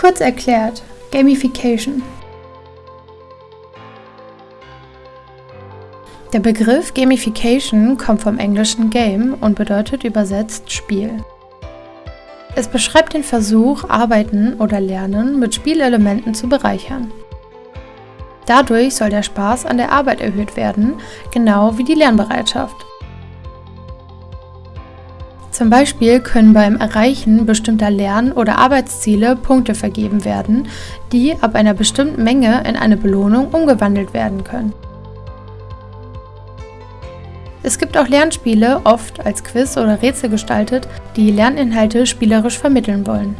Kurz erklärt, Gamification. Der Begriff Gamification kommt vom englischen Game und bedeutet übersetzt Spiel. Es beschreibt den Versuch, Arbeiten oder Lernen mit Spielelementen zu bereichern. Dadurch soll der Spaß an der Arbeit erhöht werden, genau wie die Lernbereitschaft. Zum Beispiel können beim Erreichen bestimmter Lern- oder Arbeitsziele Punkte vergeben werden, die ab einer bestimmten Menge in eine Belohnung umgewandelt werden können. Es gibt auch Lernspiele, oft als Quiz oder Rätsel gestaltet, die Lerninhalte spielerisch vermitteln wollen